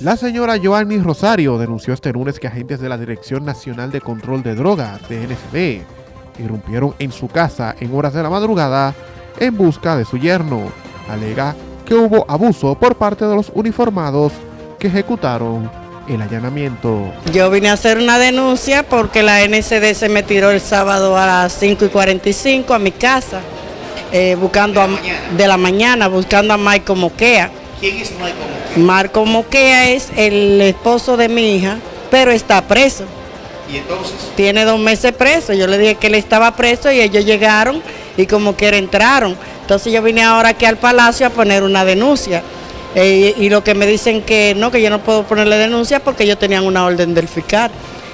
La señora Joanny Rosario denunció este lunes que agentes de la Dirección Nacional de Control de Drogas, DNCD, irrumpieron en su casa en horas de la madrugada en busca de su yerno. Alega que hubo abuso por parte de los uniformados que ejecutaron el allanamiento. Yo vine a hacer una denuncia porque la NCD se me tiró el sábado a las 5 y 45 a mi casa, eh, buscando ¿De la, a, de la mañana, buscando a Michael Moquea. ¿Quién es Michael? Marco Moquea es el esposo de mi hija, pero está preso. Y entonces, Tiene dos meses preso. Yo le dije que él estaba preso y ellos llegaron y como quiera entraron. Entonces yo vine ahora aquí al palacio a poner una denuncia. Eh, y lo que me dicen que no, que yo no puedo ponerle denuncia porque ellos tenían una orden del fiscal.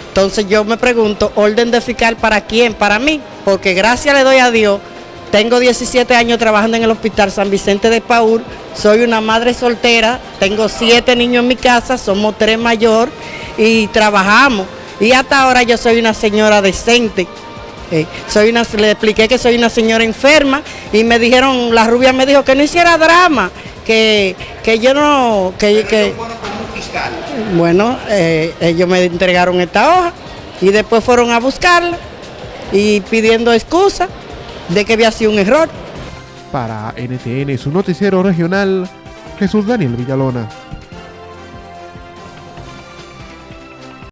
Entonces yo me pregunto, ¿orden de fiscal para quién? Para mí. Porque gracias le doy a Dios. Tengo 17 años trabajando en el Hospital San Vicente de Paul. Soy una madre soltera. Tengo siete niños en mi casa. Somos tres mayor y trabajamos. Y hasta ahora yo soy una señora decente. Eh, soy una, le expliqué que soy una señora enferma y me dijeron, la rubia me dijo que no hiciera drama, que, que yo no, que, que un bueno, eh, ellos me entregaron esta hoja y después fueron a buscarla y pidiendo excusa de que había sido un error. Para NTN, su noticiero regional, Jesús Daniel Villalona.